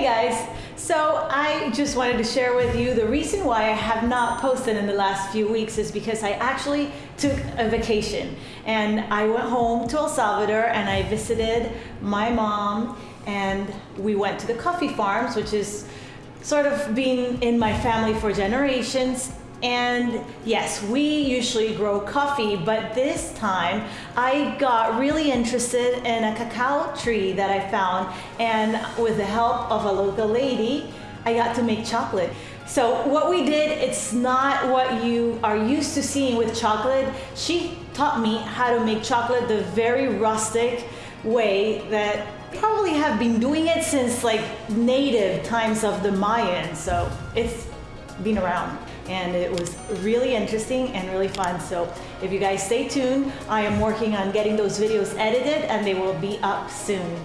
Hey guys, so I just wanted to share with you the reason why I have not posted in the last few weeks is because I actually took a vacation. And I went home to El Salvador and I visited my mom and we went to the coffee farms, which is sort of been in my family for generations and yes, we usually grow coffee, but this time I got really interested in a cacao tree that I found. And with the help of a local lady, I got to make chocolate. So what we did, it's not what you are used to seeing with chocolate. She taught me how to make chocolate the very rustic way that probably have been doing it since like native times of the Mayans. So it's been around and it was really interesting and really fun. So if you guys stay tuned, I am working on getting those videos edited and they will be up soon.